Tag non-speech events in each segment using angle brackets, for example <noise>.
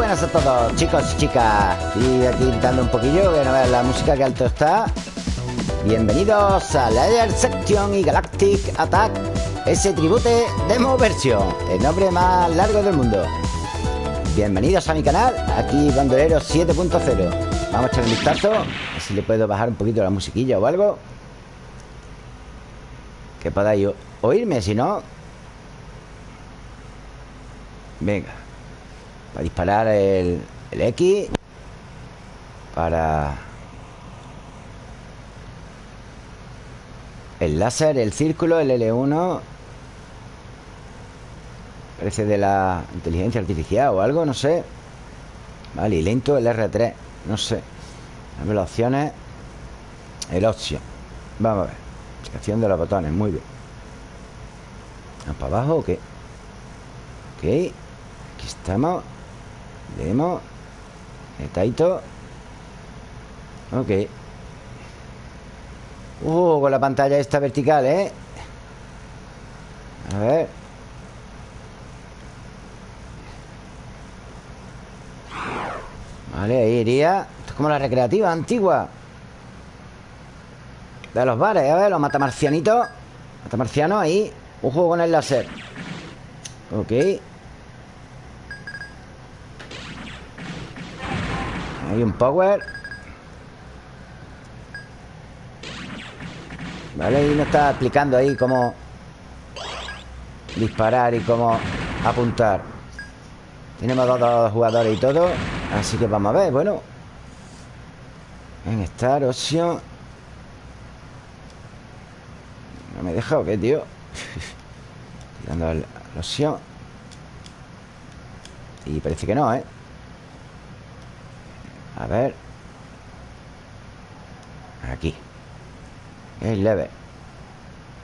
buenas a todos, chicos y chicas. Y aquí gritando un poquillo, que no vean la música que alto está. Bienvenidos a Layer Section y Galactic Attack, ese tribute demo versión, el nombre más largo del mundo. Bienvenidos a mi canal, aquí Bandolero 7.0. Vamos a echar un vistazo, a ver si le puedo bajar un poquito la musiquilla o algo. Que podáis oírme, si no. Venga. Para disparar el, el X. Para... El láser, el círculo, el L1 Parece de la inteligencia artificial o algo, no sé. Vale, y lento el R3 No sé. Dame las opciones. El opción Vamos a ver. Explicación de los botones, muy bien. ¿Vamos para abajo o qué? Ok. Aquí estamos Leemos Taito Ok. Uh, con la pantalla esta vertical, ¿eh? A ver. Vale, ahí iría. Esto es como la recreativa antigua. De los bares, a ver, los matamarcianitos. Matamarcianos, ahí. Un con el láser. Ok Hay un power. Vale, y nos está explicando ahí cómo Disparar y cómo apuntar. Tenemos dos, jugadores y todo Así que vamos a ver, bueno. En estar, opción No me deja o qué, tío <laughs> Tirando la opción Y parece que no, ¿eh? A ver. Aquí. Es leve.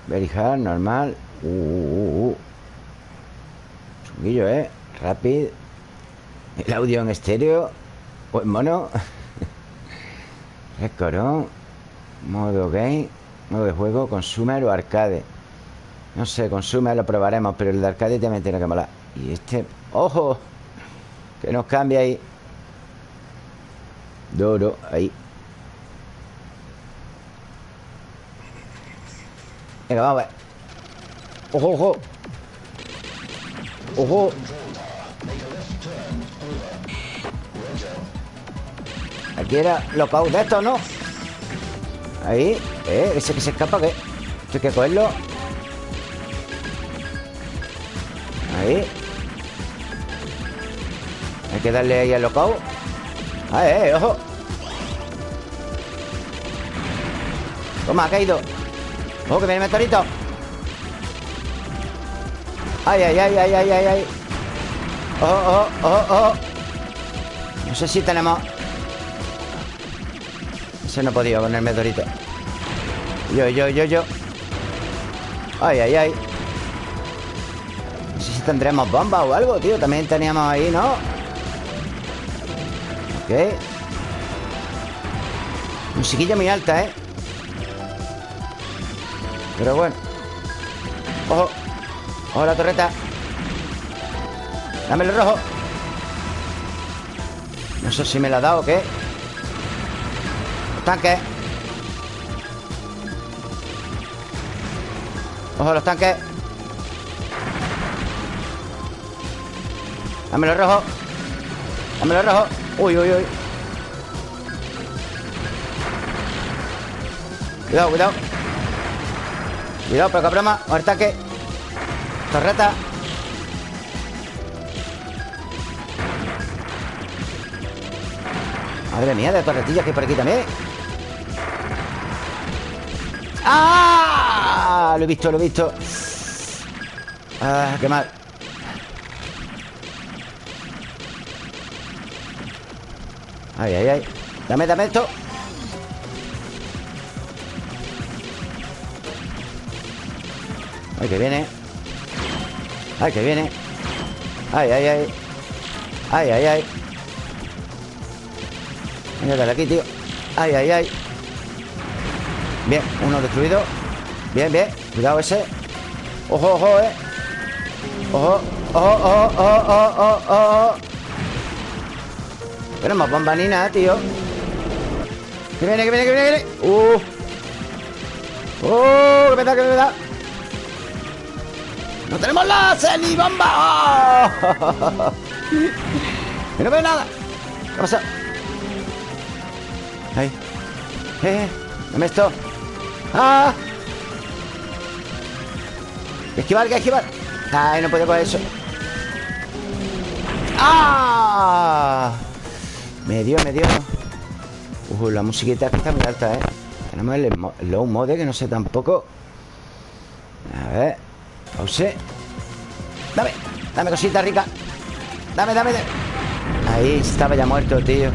Very hard, normal. Uh, uh, uh, Chunguillo, ¿eh? Rápido El audio en estéreo. Pues mono. <laughs> Recorón. Modo game. Modo de juego. Consumer o arcade. No sé, consumer lo probaremos Pero el de arcade también tiene que molar Y este... ¡Ojo! Que nos cambia ahí Duro, ahí Venga, vamos a ver ¡Ojo, ojo! ¡Ojo! Aquí era lockout de esto, ¿no? Ahí Eh, ese que se escapa. Esto hay que cogerlo Ahí Hay que darle ahí al lockout ¡Ah, eh, ojo! Toma, ha caído ¡Ojo, que viene el meteorito! ¡Ay, ay, ay, ay, ay, ay! ay. ¡Ojo, ojo, ojo, ojo! No sé si tenemos... Ese no podido con el meteorito Yo, yo, yo, yo ¡Ay, ay, ay! No sé si tendremos bomba o algo, tío También teníamos ahí, ¿no? Ok Musiquilla muy alta, ¿eh? Pero bueno. Ojo. Ojo la torreta. Dame el rojo. No sé si me la ha dado o qué. Los tanques. Ojo los tanques. Dame el rojo Dame el rojo Uy, uy, uy. Cuidado, cuidado Cuidado, pero broma. Un ataque Torreta. Madre mía, de torretillas que hay por aquí también. ¡Ah! Lo he visto, lo he visto. Ah, qué mal. Ay, ay, ay. Dame, dame esto Ay, que viene. Ay, que viene. Ay, ay, ay. Ay, ay, ay. Venga, dale aquí, tío. Ay, ay, ay. Bien, uno destruido. Bien, bien. Cuidado ese. Ojo, ojo, eh. Ojo, ojo, ojo, ojo, ojo, ojo tenemos bomba ni tío. Que viene, que viene, que viene, que viene. Uh. ¡Uh! ¡Que me da, que me da! ¡No tenemos láser ni bomba! ¡Oh! <laughs> ¡Que no veo nada! ¿Qué pasa? ¡Ahí! ¡Eh! ¡Dame esto! ¡Ah! ¡Que esquivar, que esquivar! ¡Ay, no puedo coger eso! ¡Ah! Me dio, me dio Uh, la musiquita que está muy alta, ¿eh? Tenemos el, low mode, que no sé tampoco Pause Dame, dame cosita rica. Dame, dame, dame. Ahí estaba ya muerto, tío.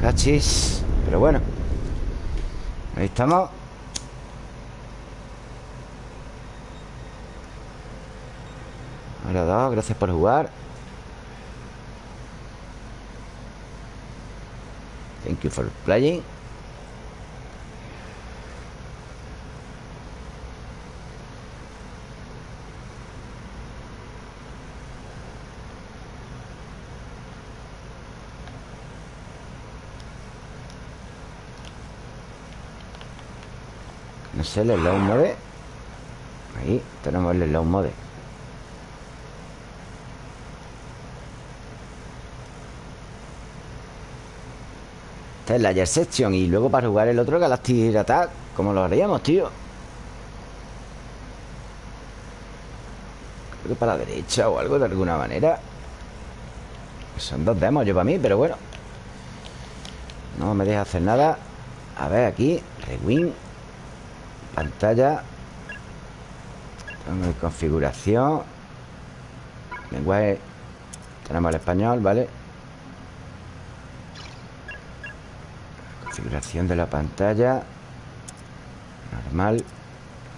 Cachis. Pero bueno. Ahí estamos. Ahora dos, gracias por jugar. Thank you for playing No sé, el slow mode. Ahí tenemos el slow mode. Esta es la Air Section Y luego para jugar el otro Galactic Attack ¿Cómo lo haríamos, tío? Creo que para la derecha o algo de alguna manera. Son dos demos yo para mí, pero bueno. No me deja hacer nada. A ver, aquí Rewind Pantalla. Configuración. Lenguaje Tenemos el español, ¿vale? Configuración de la pantalla. Normal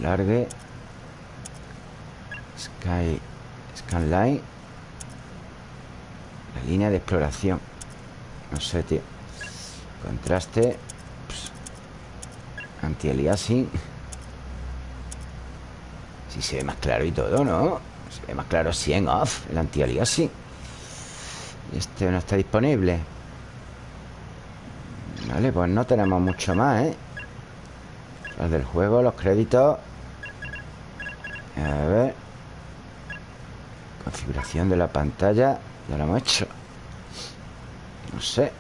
Largue. Sky Scanline La línea de exploración. No sé, tío. Contraste. Anti-aliasing si se ve más claro y todo, ¿no? Se ve más claro 100 off El anti-aliasing Este no está disponible. Vale, pues no tenemos mucho más, ¿eh? Los del juego, los créditos. A ver. Configuración de la pantalla Ya lo hemos hecho. No sé.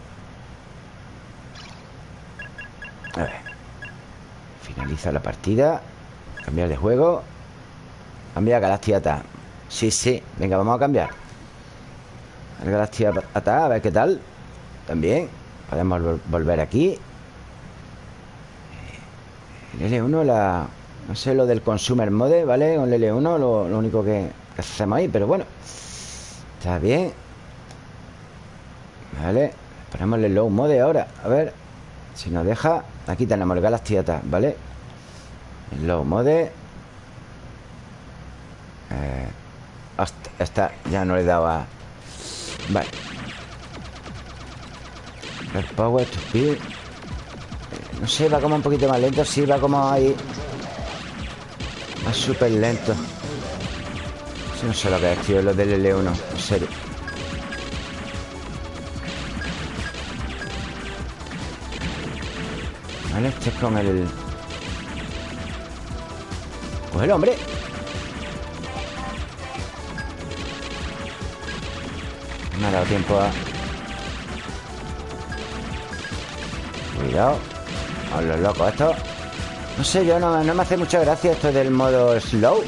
A ver. Finaliza la partida. Cambiar de juego Cambia a Galactia Sí, sí, venga, vamos a cambiar. El Galactia a ver qué tal. También. Podemos volver aquí. El L1, la... No sé lo del Consumer Mode, ¿vale? Con el L1 lo, único que, hacemos ahí Pero bueno. Está bien. Vale. Ponemos el Low Mode ahora. A ver Si nos deja. Aquí tenemos el Galactia ¿vale? El Low Mode eh, hasta, ya no le daba. Vale. El power to speed eh, No sé, va como un poquito más lento Sí, va como ahí. Va súper lento. No sé lo que es, tío Lo del L1, en serio. Vale, este es con el... Pues el hombre Me ha dado tiempo a... Cuidado. A los locos esto No sé, yo no, me hace mucha gracia esto del modo slow.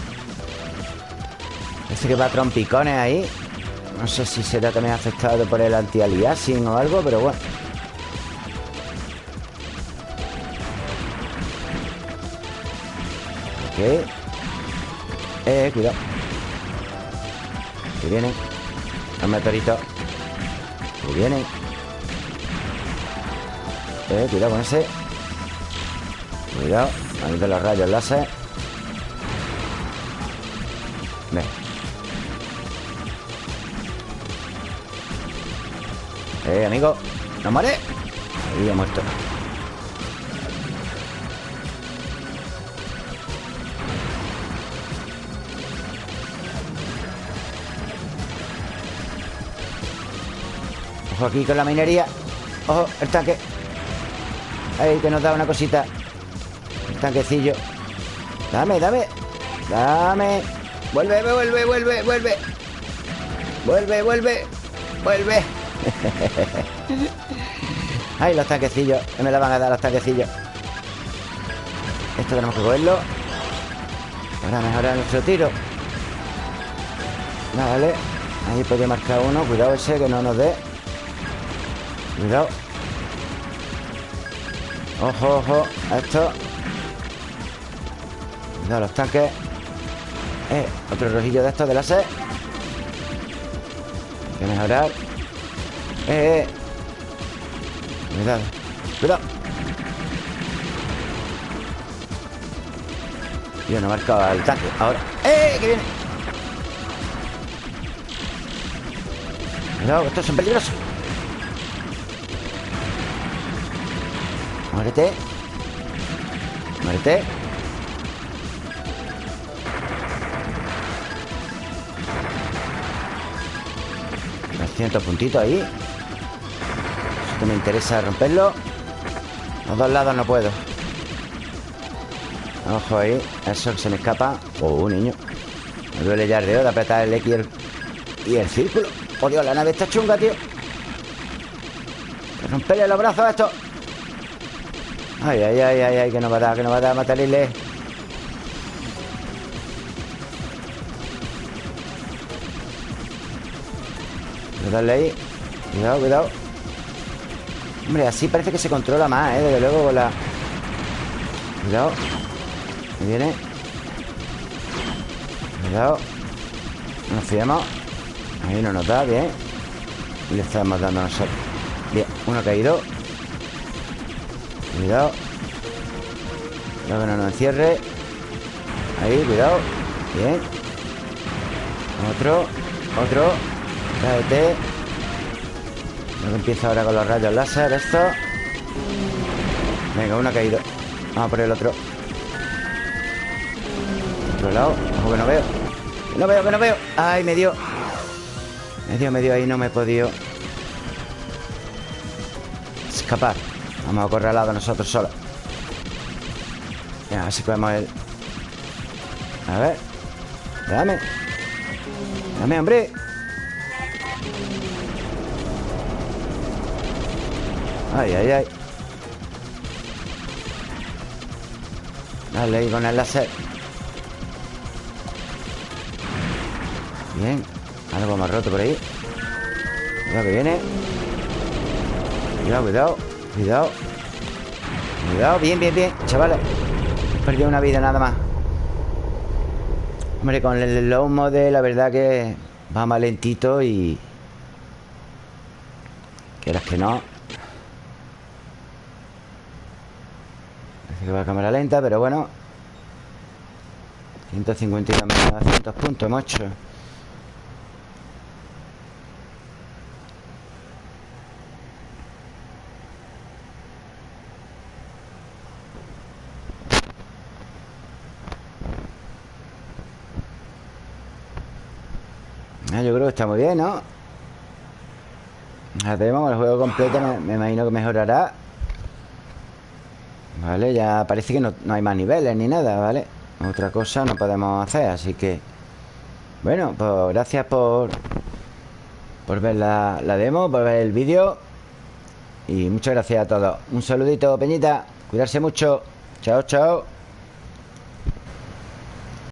Este que va a trompicones ahí. No sé si será también afectado por el anti-aliasing o algo, pero bueno. Ok. Eh, cuidado. Que viene los meteoritos Que vienen Eh, cuidado con ese. Cuidado. Ahí de los rayos láser. Ven Eh, amigo. No muere Ahí ha muerto Aquí con la minería. Ojo, el tanque. Ahí que nos da una cosita. El tanquecillo. Dame, dame. Dame. Vuelve, vuelve, vuelve, vuelve. Vuelve, vuelve Vuelve. <laughs> Ay, los tanquecillos. Que me la van a dar los tanquecillos. Esto tenemos que cogerlo. Para mejorar nuestro tiro. Vale. Ahí podría marcar uno. Cuidado ese que no nos dé Cuidado. Ojo, ojo A esto. Cuidado los tanques. Eh, otro rojillo de estos de láser. Hay que mejorar. Eh, eh. Cuidado Cuidado. Yo no he marcado el tanque Ahora. ¡Eh! ¡Que viene! Cuidado, estos son peligrosos Muérete. Muérete. 200 puntitos ahí. Esto me interesa romperlo. Los dos lados no puedo. Ojo ahí Eso que se me escapa. Oh, niño. Me duele ya el dedo de apretar el X y el, y el círculo. Oh, Dios, la nave está chunga, tío. Romperle los brazos a esto Ay, ay, ay, ay, ay Que no va a dar, que no va a dar Matarle Darle ahí. Cuidado, cuidado. Hombre, así parece que se controla más, ¿eh? Desde luego con la... Cuidado. Me viene. Cuidado. No nos fiamos. Ahí no nos da, bien. Y le estamos dando a nosotros. Bien, uno caído Cuidado. Cuidado que no nos encierre. Ahí, cuidado. Bien. Otro Otro. Tráete Luego empieza ahora con los rayos láser Esto. Venga, uno ha caído. Vamos por el otro. Otro lado. Ojo que no veo. Que no veo, que no veo. Ay, me dio. Me dio, me dio. Ahí No me he podido Escapar Vamos a correr al lado nosotros solos. Venga, a ver si podemos el A ver. Dame. Dame, hombre. Ay, ay, ay. Dale ahí con el láser. Bien. Algo más roto por ahí. Cuidado que viene. Cuidado, cuidado Cuidado. Cuidado, bien, bien, bien. Chavales. He perdido una vida nada más. Hombre, con el low mode La verdad que va más lentito y... Quieras que no. Que va a cámara lenta, pero bueno. 152.900 puntos hemos hecho ah, Yo creo que muy bien, ¿no? Hacemos el juego completo me imagino que mejorará. Vale, ya parece que no, hay más niveles ni nada, ¿vale? Otra cosa no podemos hacer, así que... Bueno, pues gracias por... Por ver la, la demo, por ver el vídeo. Y muchas gracias a todos. Un saludito, Peñita. Cuidarse mucho. Chao, chao